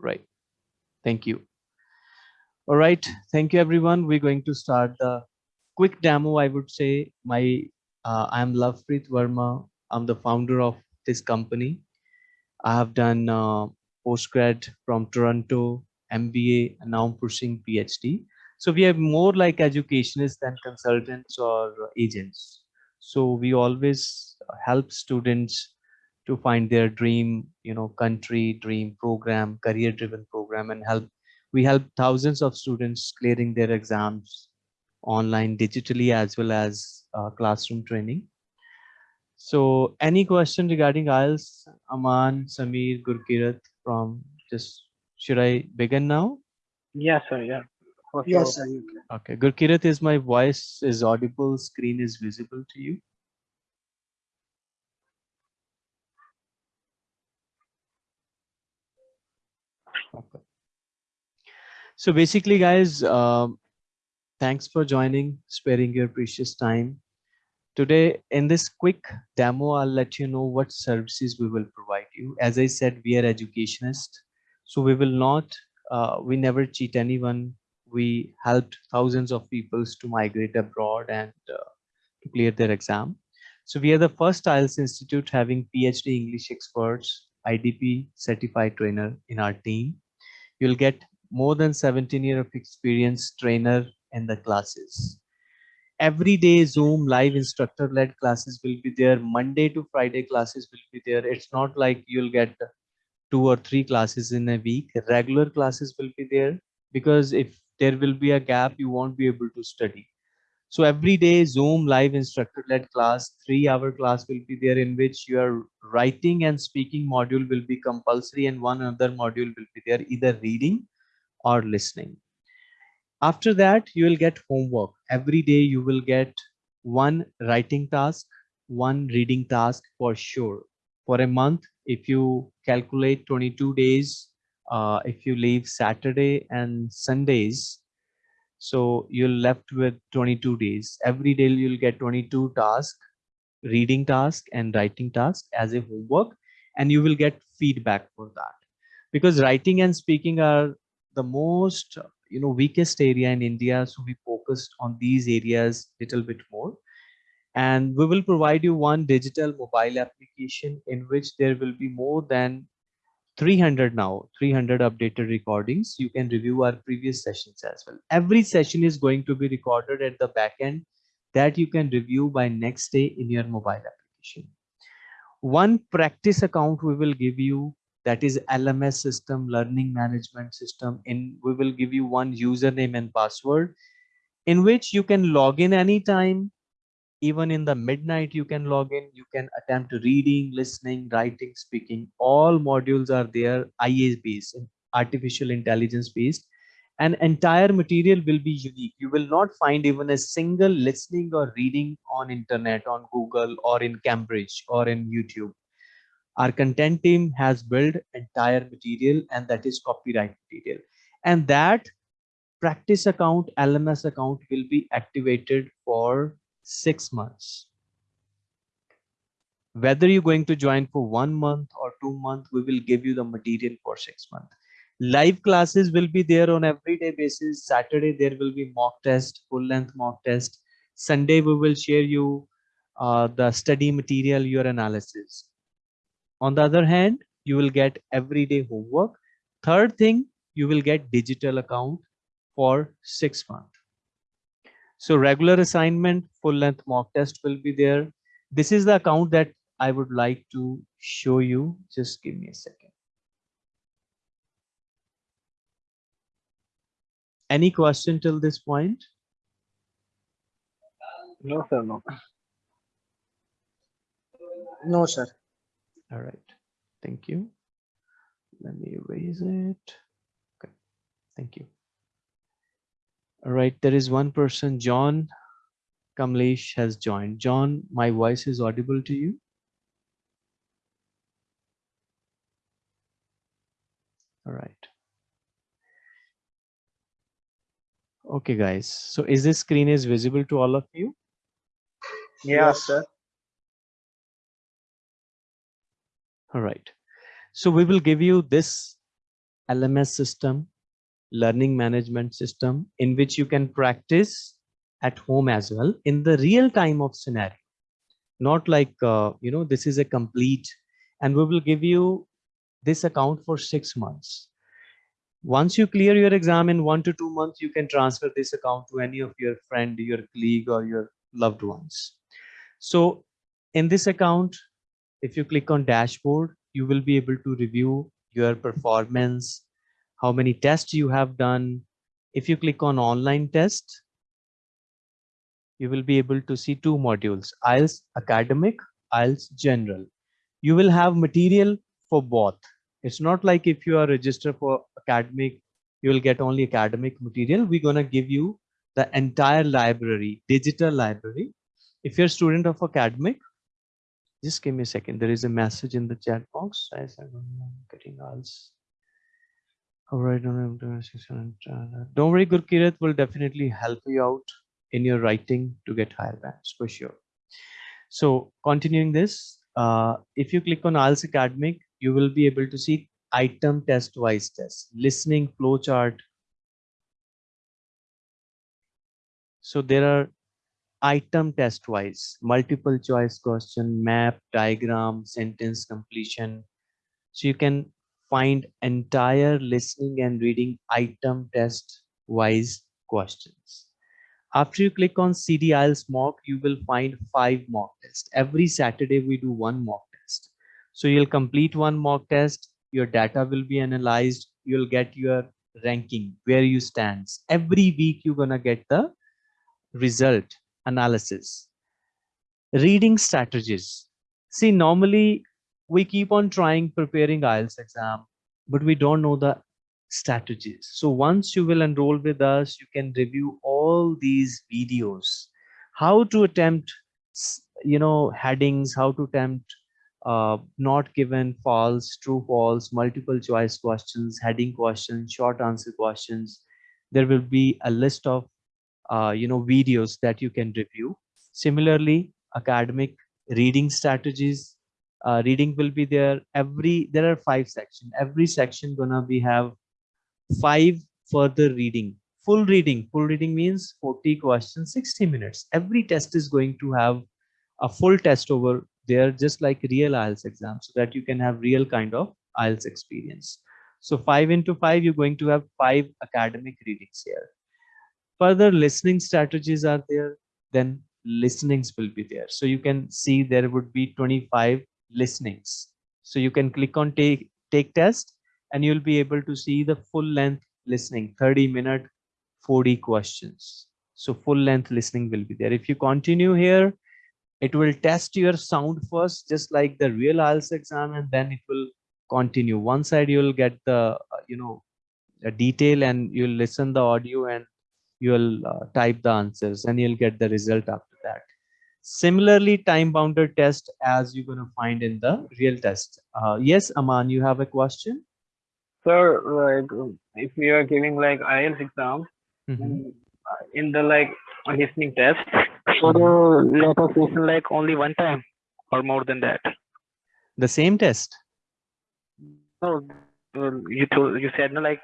Right. Thank you. All right. Thank you, everyone. We're going to start the quick demo. I would say my uh, I'm Lovepreet Verma. I'm the founder of this company. I have done uh, postgrad from Toronto, MBA, and now I'm pursuing PhD. So we are more like educationists than consultants or agents. So we always help students to find their dream, you know, country, dream program, career driven program and help. We help thousands of students clearing their exams online digitally as well as uh, classroom training. So any question regarding IELTS, Aman, Samir, Gurkirat from just, should I begin now? Yes, sir. Yeah. Yes, sir. You can. Okay, Gurkirat, is my voice is audible, screen is visible to you? So basically, guys, um, thanks for joining, sparing your precious time. Today, in this quick demo, I'll let you know what services we will provide you. As I said, we are educationists, so we will not, uh, we never cheat anyone. We helped thousands of peoples to migrate abroad and uh, to clear their exam. So we are the first IELTS Institute having PhD English experts, IDP certified trainer in our team. You'll get more than 17 year of experience trainer in the classes. Every day Zoom live instructor led classes will be there. Monday to Friday classes will be there. It's not like you'll get two or three classes in a week. Regular classes will be there because if there will be a gap, you won't be able to study. So every day Zoom live instructor led class, three hour class will be there in which your writing and speaking module will be compulsory and one other module will be there either reading or listening. After that, you will get homework. Every day you will get one writing task, one reading task for sure. For a month, if you calculate 22 days, uh, if you leave Saturday and Sundays, so you're left with 22 days. Every day you'll get 22 tasks, reading task and writing task as a homework, and you will get feedback for that. Because writing and speaking are the most you know weakest area in India, so we focused on these areas little bit more. And we will provide you one digital mobile application in which there will be more than 300 now 300 updated recordings. You can review our previous sessions as well. Every session is going to be recorded at the back end that you can review by next day in your mobile application. One practice account we will give you that is lms system learning management system in we will give you one username and password in which you can log in anytime even in the midnight you can log in you can attempt reading listening writing speaking. All modules are there ia based artificial intelligence based. And entire material will be unique. You will not find even a single listening or reading on internet on google or in cambridge or in youtube. Our content team has built entire material and that is copyright material. And that practice account lms account will be activated for six months. Whether you're going to join for one month or two months, we will give you the material for six months. Live classes will be there on everyday basis. Saturday, there will be mock test, full length mock test. Sunday, we will share you uh, the study material, your analysis. On the other hand, you will get everyday homework. Third thing, you will get digital account for six months. So regular assignment, full length mock test will be there. This is the account that I would like to show you. Just give me a second. Any question till this point? No, sir. No. No, sir. All right. Thank you. Let me erase it. Okay. Thank you. All right, there is one person, John Kamlesh has joined. John, my voice is audible to you? All right. Okay, guys. So is this screen is visible to all of you? Yes, sir. All right. So we will give you this LMS system, learning management system in which you can practice at home as well in the real time of scenario. Not like, uh, you know, this is a complete, and we will give you this account for six months. Once you clear your exam in one to two months, you can transfer this account to any of your friend, your colleague or your loved ones. So in this account, if you click on dashboard, you will be able to review your performance, how many tests you have done. If you click on online test, you will be able to see two modules, IELTS academic, IELTS general. You will have material for both. It's not like if you are registered for academic, you will get only academic material. We're going to give you the entire library, digital library. If you're a student of academic, just give me a second. There is a message in the chat box. I'm getting else. All right. Don't worry, Gurkirat will definitely help you out in your writing to get higher bands for sure. So continuing this, uh, if you click on IELTS Academic, you will be able to see item test wise test, listening flowchart. So there are item test wise, multiple choice question, map, diagram, sentence completion. So you can find entire listening and reading item test wise questions. After you click on CD IELTS mock, you will find five mock tests. Every Saturday we do one mock test. So you'll complete one mock test, your data will be analyzed, you'll get your ranking, where you stand. Every week you're gonna get the result analysis. Reading strategies. See, normally we keep on trying preparing IELTS exam, but we don't know the strategies. So once you will enroll with us, you can review all these videos, how to attempt, you know, headings, how to attempt uh, not given false, true, false, multiple choice questions, heading questions, short answer questions. There will be a list of, uh, you know, videos that you can review. Similarly, academic reading strategies, uh, reading will be there. Every, there are five section Every section gonna be have five further reading. Full reading, full reading means 40 questions, 60 minutes. Every test is going to have a full test over there just like real IELTS exam so that you can have real kind of IELTS experience. So five into five, you're going to have five academic readings here. Further listening strategies are there, then listenings will be there. So you can see there would be 25 listenings. So you can click on take, take test and you'll be able to see the full length listening, 30 minute, 40 questions. So full length listening will be there. If you continue here, it will test your sound first just like the real IELTS exam and then it will continue one side you'll get the uh, you know a detail and you'll listen the audio and you'll uh, type the answers and you'll get the result after that similarly time bounded test as you're going to find in the real test uh, yes aman you have a question sir like if we are giving like IELTS exam mm -hmm. in the like listening test so the lot of listen like only one time or more than that? The same test? No, you told you said no like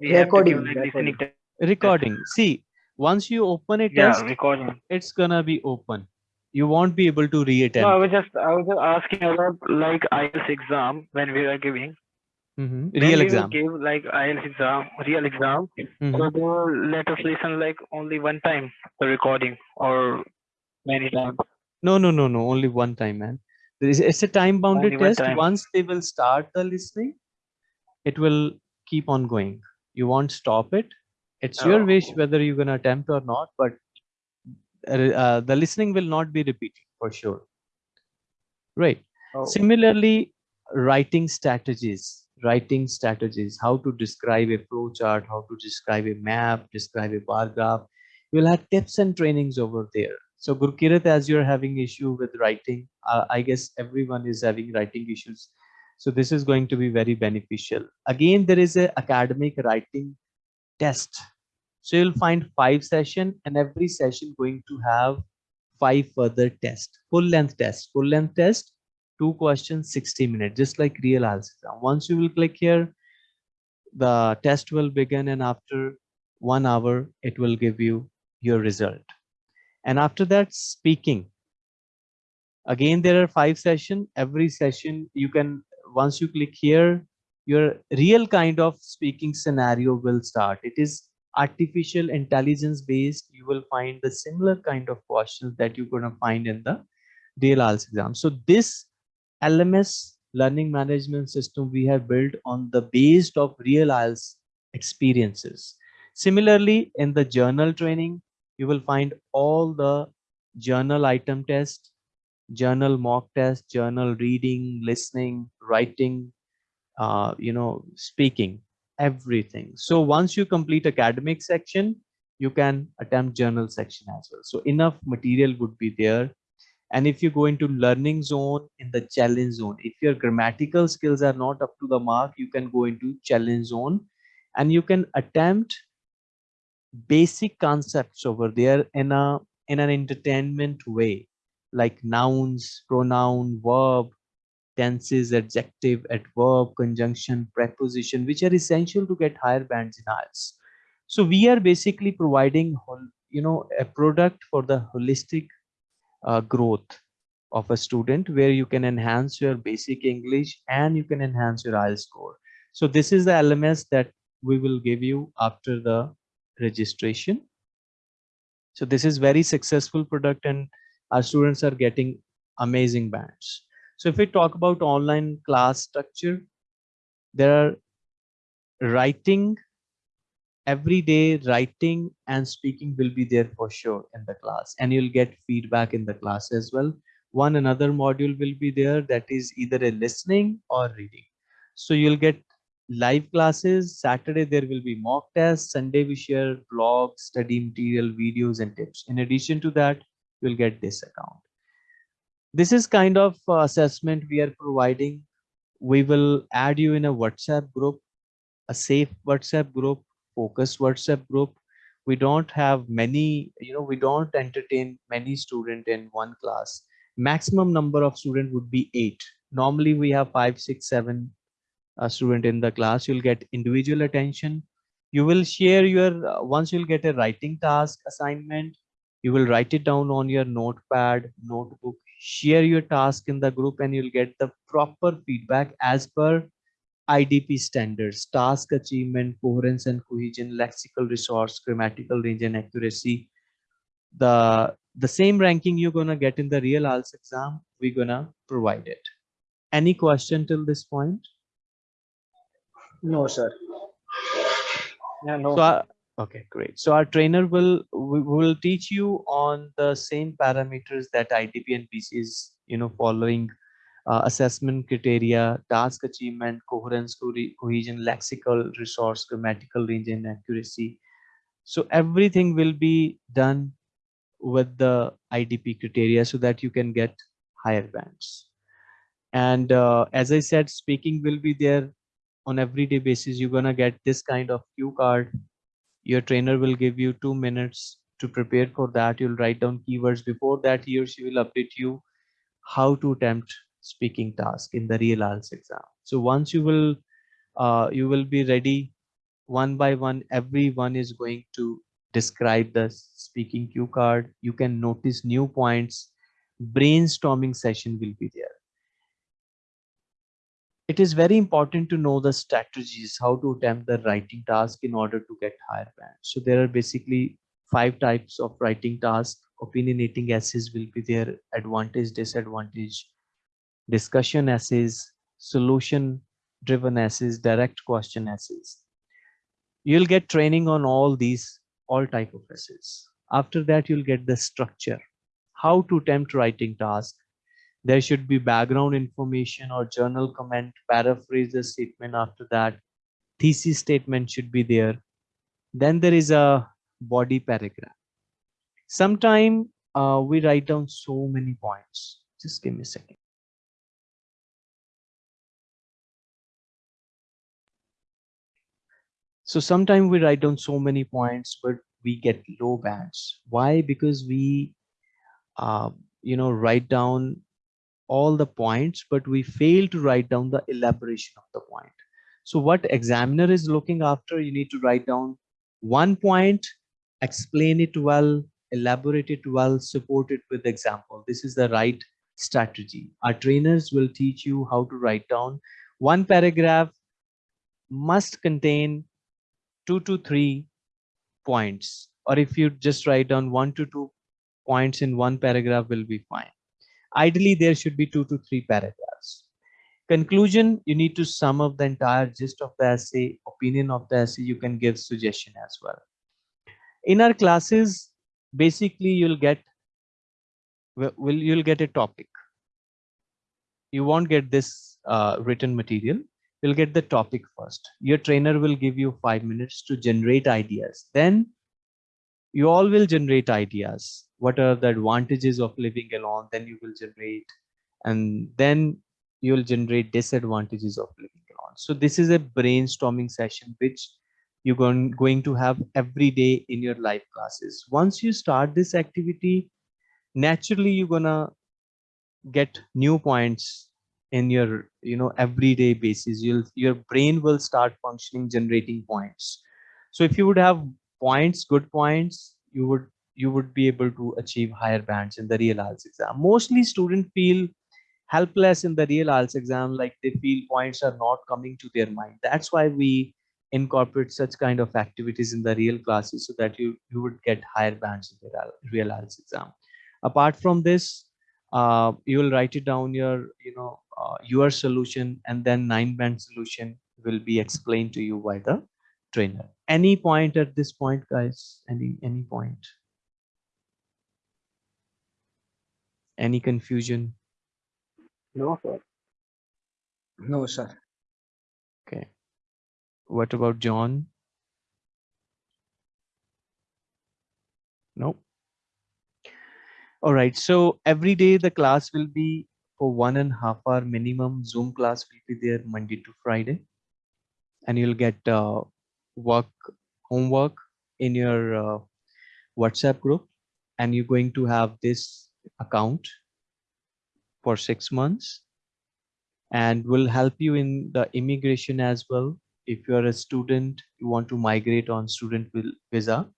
recording. Give, like, recording. recording. See, once you open a test, yeah, recording. it's gonna be open. You won't be able to re-attempt. No, I was just I was just asking about like IELTS exam when we are giving. Mm -hmm. Real exam. Give like IELTS exam, real exam. Mm -hmm. So they let us listen like only one time the recording or many times. No, no, no, no. Only one time, man. Is it's a time bounded only test. Once they will start the listening, it will keep on going. You won't stop it. It's oh. your wish whether you're gonna attempt or not, but uh, the listening will not be repeated for sure. Right. Oh. Similarly, writing strategies writing strategies, how to describe a flow chart, how to describe a map, describe a bar graph. You'll have tips and trainings over there. So Gurkirat, as you're having issue with writing, uh, I guess everyone is having writing issues. So this is going to be very beneficial. Again, there is a academic writing test. So you'll find five session and every session going to have five further tests, full length test, full length test two questions 60 minutes just like real IELTS once you will click here the test will begin and after one hour, it will give you your result. And after that, speaking. Again, there are five session. Every session, you can, once you click here, your real kind of speaking scenario will start. It is artificial intelligence based. You will find the similar kind of questions that you're going to find in the real IELTS exam. So this LMS learning management system we have built on the base of real IELTS experiences. Similarly, in the general training, you will find all the general item test, general mock test, general reading, listening, writing, uh, you know, speaking, everything. So once you complete academic section, you can attempt general section as well. So enough material would be there. And if you go into learning zone in the challenge zone, if your grammatical skills are not up to the mark, you can go into challenge zone and you can attempt basic concepts over there in a in an entertainment way like nouns pronoun verb tenses adjective adverb conjunction preposition which are essential to get higher bands in IELTS. so we are basically providing you know a product for the holistic uh, growth of a student where you can enhance your basic english and you can enhance your IELTS score so this is the lms that we will give you after the registration. So this is very successful product and our students are getting amazing bands. So if we talk about online class structure, there are writing, every day writing and speaking will be there for sure in the class and you'll get feedback in the class as well. One another module will be there that is either a listening or reading. So you'll get live classes. Saturday, there will be mock tests. Sunday, we share blogs, study material, videos, and tips. In addition to that, you'll get this account. This is kind of uh, assessment we are providing. We will add you in a WhatsApp group, a safe WhatsApp group, focused WhatsApp group. We don't have many, you know, we don't entertain many students in one class. Maximum number of students would be eight. Normally we have five, six, seven a student in the class you'll get individual attention you will share your uh, once you'll get a writing task assignment you will write it down on your notepad notebook share your task in the group and you'll get the proper feedback as per idp standards task achievement coherence and cohesion lexical resource grammatical range and accuracy the the same ranking you're gonna get in the real IELTS exam we're gonna provide it any question till this point no, sir. Yeah, no. So, our, okay, great. So our trainer will will teach you on the same parameters that IDP and BC is, you know, following uh, assessment criteria, task achievement, coherence, co cohesion, lexical resource, grammatical range, and accuracy. So everything will be done with the IDP criteria so that you can get higher bands. And uh, as I said, speaking will be there on everyday basis you're gonna get this kind of cue card your trainer will give you two minutes to prepare for that. You'll write down keywords. Before that he or she will update you how to attempt speaking task in the real IELTS exam. So once you will uh, you will be ready one by one everyone is going to describe the speaking cue card. You can notice new points. Brainstorming session will be there it is very important to know the strategies how to attempt the writing task in order to get higher band so there are basically five types of writing tasks opinionating essays will be there advantage disadvantage discussion essays solution driven essays direct question essays. You'll get training on all these all type of essays. After that you'll get the structure. How to attempt writing task there should be background information or journal comment, paraphrase the statement after that. Thesis statement should be there. Then there is a body paragraph. Sometime uh, we write down so many points. Just give me a second. So sometimes we write down so many points, but we get low bands. Why? Because we, uh, you know, write down all the points, but we fail to write down the elaboration of the point. So what examiner is looking after, you need to write down one point, explain it well, elaborate it well, support it with example. This is the right strategy. Our trainers will teach you how to write down one paragraph must contain two to three points. Or if you just write down one to two points in one paragraph will be fine. Ideally, there should be two to three paragraphs. Conclusion, you need to sum up the entire gist of the essay, opinion of the essay, you can give suggestion as well. In our classes, basically you'll get will you'll get a topic. You won't get this uh, written material. You'll get the topic first. Your trainer will give you five minutes to generate ideas. Then you all will generate ideas. What are the advantages of living alone? Then you will generate, and then you'll generate disadvantages of living alone. So this is a brainstorming session which you're going, going to have every day in your life classes. Once you start this activity, naturally you're gonna get new points in your you know everyday basis you'll your brain will start functioning generating points so if you would have points good points you would you would be able to achieve higher bands in the real IELTS exam. Mostly students feel helpless in the real IELTS exam like they feel points are not coming to their mind. That's why we incorporate such kind of activities in the real classes so that you you would get higher bands in the real IELTS exam. Apart from this uh, you will write it down your you know uh, your solution and then nine band solution will be explained to you by the trainer. Any point at this point guys? Any any point any confusion? No sir. No sir. Okay. What about john? Nope. All right so every day the class will be for one and a half hour minimum. Zoom class will be there monday to friday. And you'll get uh, work homework in your uh, whatsapp group. And you're going to have this account for six months and will help you in the immigration as well if you're a student you want to migrate on student visa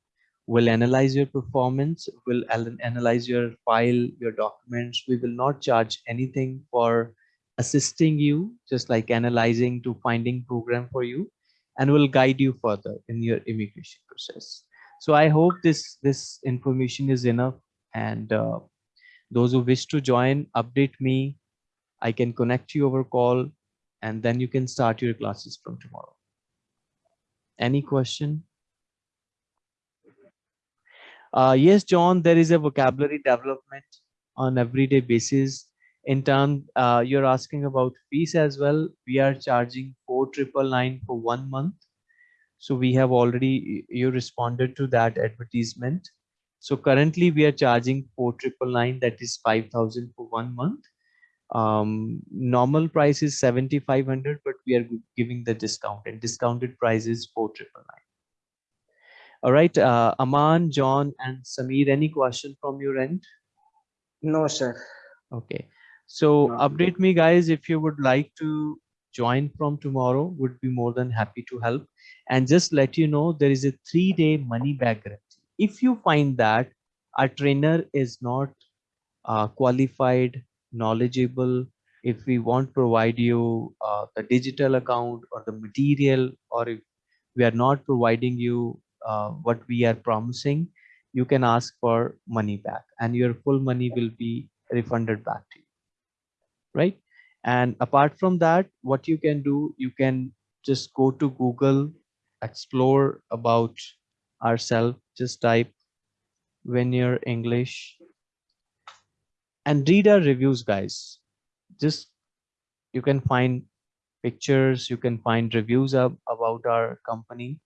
will analyze your performance, will analyze your file, your documents. We will not charge anything for assisting you, just like analyzing to finding program for you, and will guide you further in your immigration process. So I hope this, this information is enough. And uh, those who wish to join, update me. I can connect you over call, and then you can start your classes from tomorrow. Any question? Uh, yes, John, there is a vocabulary development on everyday basis. In term, uh, you're asking about fees as well. We are charging four triple nine for one month. So we have already you responded to that advertisement. So currently we are charging four triple nine. That is five thousand for one month. Um, normal price is seventy five hundred, but we are giving the discount and discounted price is four triple nine. All right, uh, Aman, John, and Samir, any question from your end? No, sir. Okay. So No. update me, guys, if you would like to join from tomorrow, would be more than happy to help. And just let you know, there is a three-day money back guarantee. If you find that a trainer is not uh, qualified, knowledgeable, if we won't provide you uh, the digital account or the material, or if we are not providing you uh, what we are promising, you can ask for money back and your full money will be refunded back to you. Right. And apart from that, what you can do, you can just go to Google, explore about ourselves, just type Veneer English and read our reviews, guys. Just you can find pictures, you can find reviews up about our company.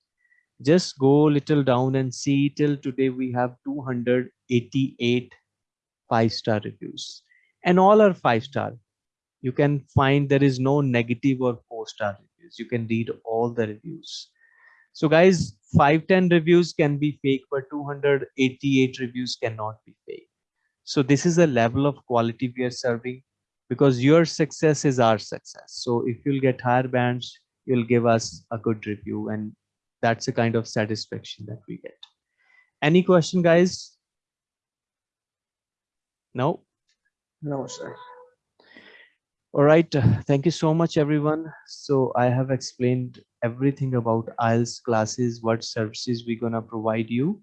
Just go little down and see till today we have 288 five star reviews. And all are five star you can find there is no negative or four star reviews. You can read all the reviews. So guys 510 reviews can be fake but 288 reviews cannot be fake so this is a level of quality we are serving because your success is our success so if you'll get higher bands you'll give us a good review and that's a kind of satisfaction that we get. Any question guys? No? No, sir. All right. uh, Thank you so much, everyone. So I have explained everything about IELTS classes, what services we're going to provide you.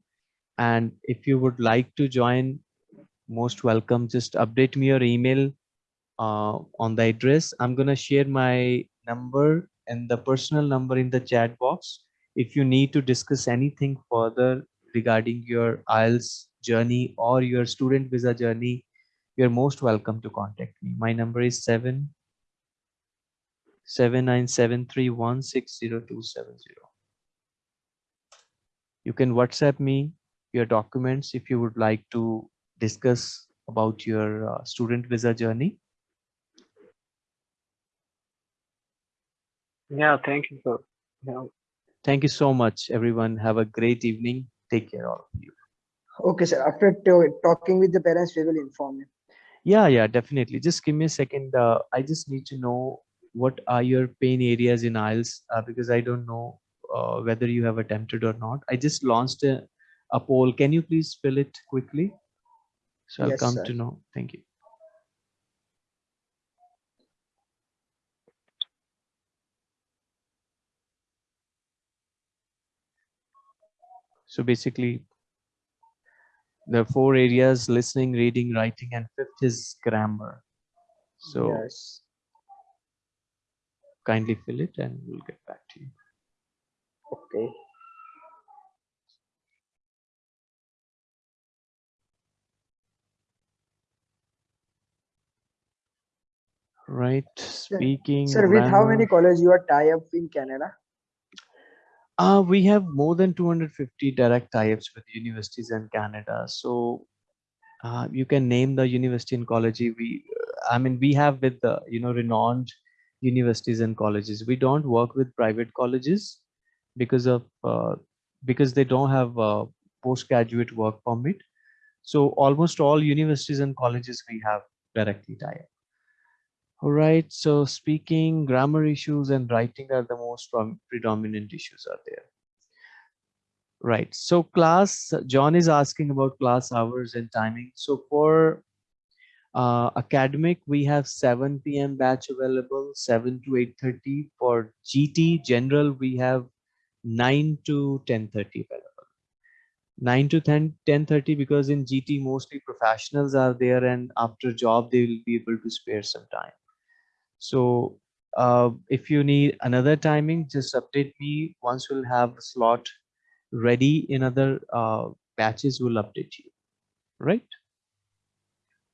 And if you would like to join, most welcome. Just update me your email uh, on the address. I'm going to share my number and the personal number in the chat box. If you need to discuss anything further regarding your IELTS journey or your student visa journey, you're most welcome to contact me. My number is seven seven nine seven three one six zero two seven zero. You can WhatsApp me your documents if you would like to discuss about your uh, student visa journey. Yeah, thank you, sir. Yeah. Thank you so much, everyone. Have a great evening. Take care, all of you. Okay, sir. After talking with the parents, we will inform you. Yeah, yeah, definitely. Just give me a second. Uh, I just need to know what are your pain areas in IELTS uh, because I don't know uh, whether you have attempted or not. I just launched a, a poll. Can you please fill it quickly? So I'll come sir. to know. Thank you. So basically, the four areas listening, reading, writing, and fifth is grammar. So Yes. kindly fill it and we'll get back to you. Okay. Right. Speaking. Sir, with how many colleges you are tie up in Canada? Uh, we have more than 250 direct tie-ups with universities in Canada. So uh, you can name the university and college. We, I mean, we have with the you know renowned universities and colleges. We don't work with private colleges because of uh, because they don't have a postgraduate work permit. So almost all universities and colleges we have directly tie-up. All right. So speaking, grammar issues and writing are the most predominant issues are there. Right. So class, John is asking about class hours and timing. So for uh, academic, we have 7 p.m. batch available, 7 to 8.30. For GT general, we have 9 to 10.30 available. 9 to 10 10.30 because in GT mostly professionals are there and after job they will be able to spare some time. So uh, if you need another timing, just update me. Once we'll have a slot ready in other uh, batches, we'll update you. Right?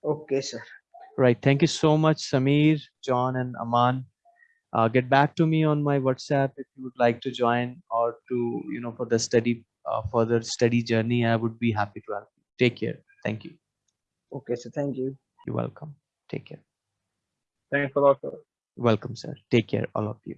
Okay, sir. Right. Thank you so much, Samir, John, and Aman. Uh, get back to me on my WhatsApp if you would like to join or to, you know, for the study, uh, further study journey. I would be happy to help you. Take care. Thank you. Okay, so Thank you. You're welcome. Take care. Thanks a lot, sir. Welcome, sir. Take care, all of you.